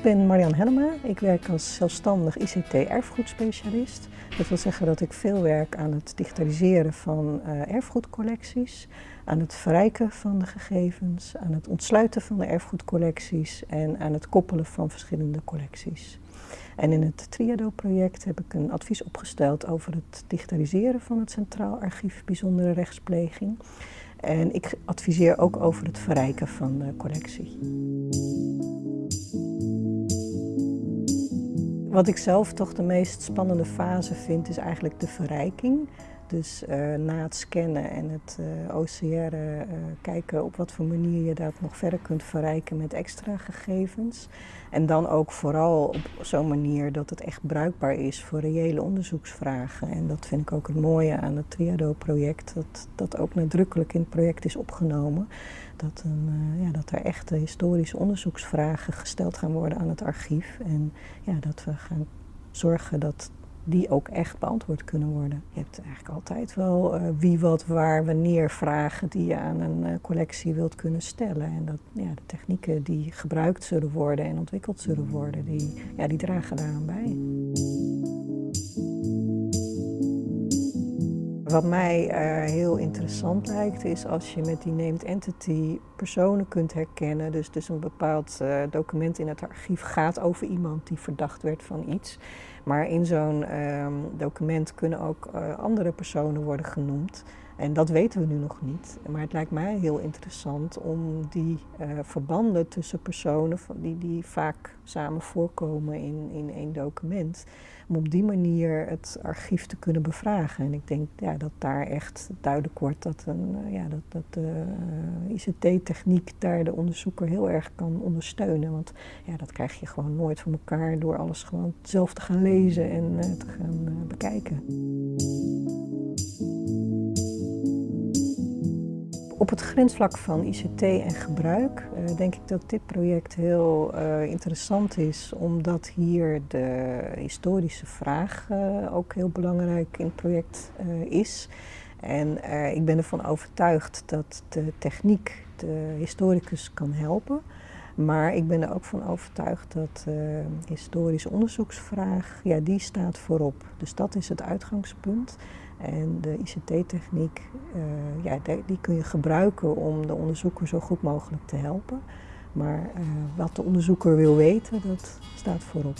Ik ben Marian Hellema. Ik werk als zelfstandig ICT-erfgoedspecialist. Dat wil zeggen dat ik veel werk aan het digitaliseren van uh, erfgoedcollecties, aan het verrijken van de gegevens, aan het ontsluiten van de erfgoedcollecties en aan het koppelen van verschillende collecties. En in het Triado-project heb ik een advies opgesteld over het digitaliseren van het Centraal Archief Bijzondere Rechtspleging. En ik adviseer ook over het verrijken van de collectie. Wat ik zelf toch de meest spannende fase vind, is eigenlijk de verrijking. Dus uh, na het scannen en het uh, OCR uh, kijken op wat voor manier je dat nog verder kunt verrijken met extra gegevens. En dan ook vooral op zo'n manier dat het echt bruikbaar is voor reële onderzoeksvragen. En dat vind ik ook het mooie aan het Triado-project, dat dat ook nadrukkelijk in het project is opgenomen. Dat, een, ja, dat er echte historische onderzoeksvragen gesteld gaan worden aan het archief. En ja, dat we gaan zorgen dat die ook echt beantwoord kunnen worden. Je hebt eigenlijk altijd wel uh, wie, wat, waar, wanneer vragen die je aan een uh, collectie wilt kunnen stellen. En dat, ja, de technieken die gebruikt zullen worden en ontwikkeld zullen worden, die, ja, die dragen daaraan bij. Wat mij uh, heel interessant lijkt is als je met die named entity personen kunt herkennen. Dus, dus een bepaald uh, document in het archief gaat over iemand die verdacht werd van iets. Maar in zo'n um, document kunnen ook uh, andere personen worden genoemd. En dat weten we nu nog niet. Maar het lijkt mij heel interessant om die uh, verbanden tussen personen die, die vaak samen voorkomen in, in één document, om op die manier het archief te kunnen bevragen. En ik denk ja, dat daar echt duidelijk wordt dat, een, uh, ja, dat, dat de uh, ICT-techniek daar de onderzoeker heel erg kan ondersteunen. Want ja, dat krijg je gewoon nooit voor elkaar door alles gewoon zelf te gaan lezen en te gaan bekijken. Op het grensvlak van ICT en gebruik uh, denk ik dat dit project heel uh, interessant is, omdat hier de historische vraag uh, ook heel belangrijk in het project is. En ik ben ervan overtuigd dat de techniek de historicus kan helpen. Maar ik ben er ook van overtuigd dat de historische onderzoeksvraag, ja, die staat voorop. Dus dat is het uitgangspunt. En de ICT-techniek, uh, ja, die kun je gebruiken om de onderzoeker zo goed mogelijk te helpen. Maar uh, wat de onderzoeker wil weten, dat staat voorop.